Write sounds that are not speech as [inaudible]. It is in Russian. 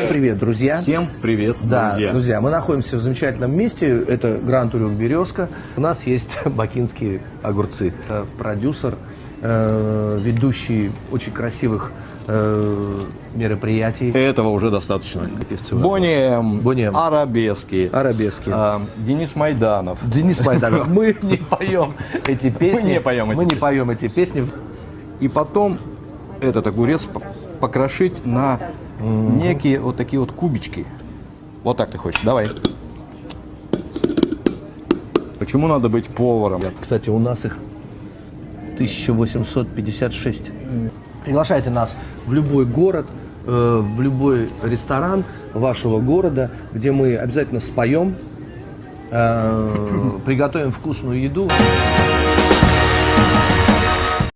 привет, друзья. Всем привет, Да, друзья. друзья, мы находимся в замечательном месте. Это Гранд Урюк Березка. У нас есть [laughs] бакинские огурцы. Это продюсер, э, ведущий очень красивых э, мероприятий. Этого уже достаточно. Певцы. Бонем, Бонем. Арабески, Арабески. а, Денис Майданов. Денис Майданов. Мы [laughs] не поем эти песни. не поем эти Мы не поем эти песни. И потом этот огурец покрошить на некие вот такие вот кубички. Вот так ты хочешь, давай. Почему надо быть поваром? Кстати, у нас их 1856. Приглашайте нас в любой город, э, в любой ресторан вашего города, где мы обязательно споем, э, приготовим вкусную еду.